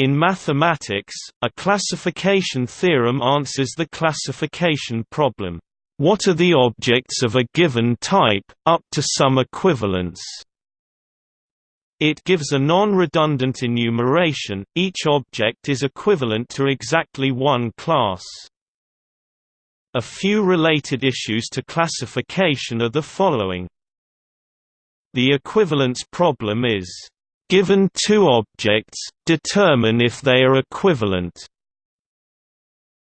In mathematics, a classification theorem answers the classification problem, "What are the objects of a given type, up to some equivalence?" It gives a non-redundant enumeration, each object is equivalent to exactly one class. A few related issues to classification are the following. The equivalence problem is, given two objects, determine if they are equivalent.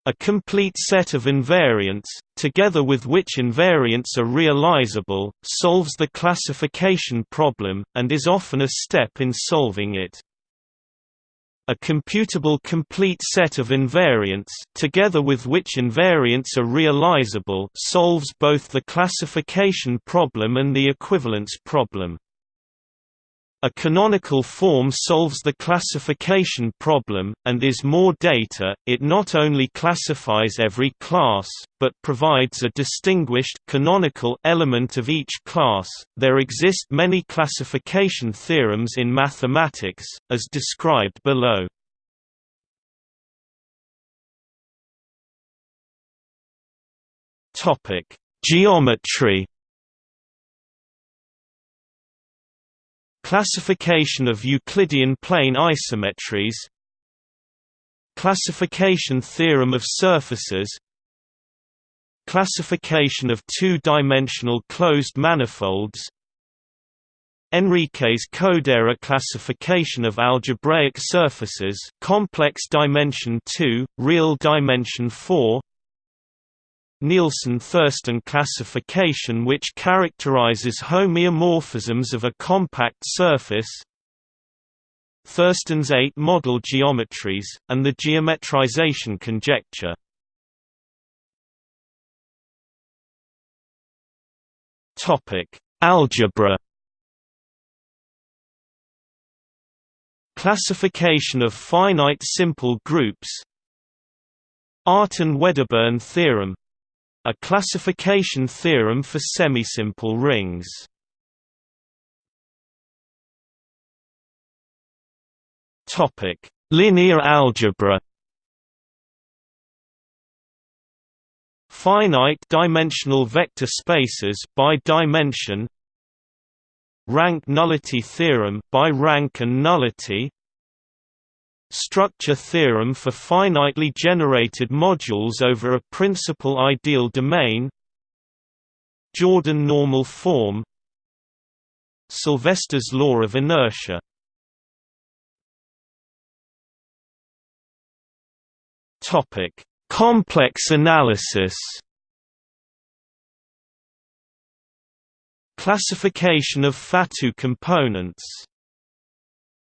A complete set of invariants, together with which invariants are realizable, solves the classification problem, and is often a step in solving it. A computable complete set of invariants, together with which invariants are realizable, solves both the classification problem and the equivalence problem. A canonical form solves the classification problem, and is more data, it not only classifies every class, but provides a distinguished canonical element of each class. There exist many classification theorems in mathematics, as described below. Geometry Classification of Euclidean plane isometries Classification theorem of surfaces Classification of two-dimensional closed manifolds Enriques Kodaira classification of algebraic surfaces complex dimension 2, real dimension 4 Nielsen-Thurston classification which characterizes homeomorphisms of a compact surface Thurston's eight model geometries, and the geometrization conjecture. Algebra. Classification of finite simple groups. Artin-Wedderburn theorem a classification theorem for semisimple rings. Topic: Linear algebra. Finite dimensional vector spaces by dimension. Rank nullity theorem by rank and nullity structure theorem for finitely generated modules over a principal ideal domain Jordan normal form Sylvester's law of inertia Topic: Complex analysis. Classification of Fatou components